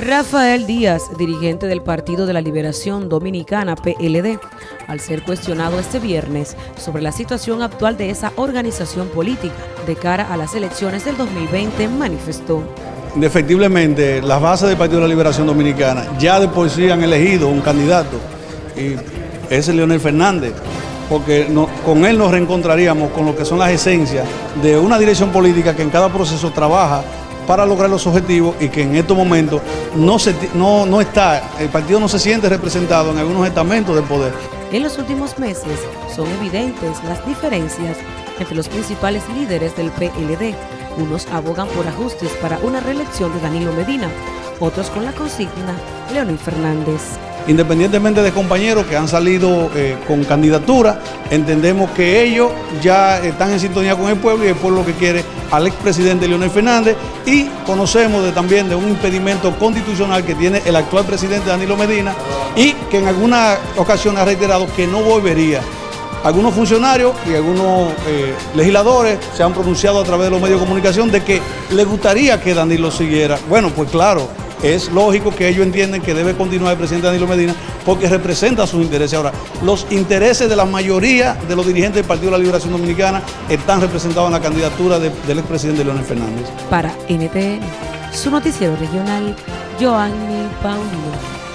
Rafael Díaz, dirigente del Partido de la Liberación Dominicana PLD, al ser cuestionado este viernes sobre la situación actual de esa organización política de cara a las elecciones del 2020, manifestó. Indefectiblemente, las bases del Partido de la Liberación Dominicana ya de por sí han elegido un candidato y es Leonel Fernández, porque con él nos reencontraríamos con lo que son las esencias de una dirección política que en cada proceso trabaja para lograr los objetivos y que en estos momentos no, se, no, no está, el partido no se siente representado en algunos estamentos del poder. En los últimos meses son evidentes las diferencias entre los principales líderes del PLD. Unos abogan por ajustes para una reelección de Danilo Medina, otros con la consigna Leonel Fernández independientemente de compañeros que han salido eh, con candidatura, entendemos que ellos ya están en sintonía con el pueblo y el pueblo que quiere al expresidente Leonel Fernández y conocemos también de un impedimento constitucional que tiene el actual presidente Danilo Medina y que en alguna ocasión ha reiterado que no volvería. Algunos funcionarios y algunos eh, legisladores se han pronunciado a través de los medios de comunicación de que le gustaría que Danilo siguiera. Bueno, pues claro, es lógico que ellos entienden que debe continuar el presidente Danilo Medina porque representa sus intereses. Ahora, los intereses de la mayoría de los dirigentes del Partido de la Liberación Dominicana están representados en la candidatura del expresidente Leonel Fernández. Para NTN, su noticiero regional, Joanny Paulino.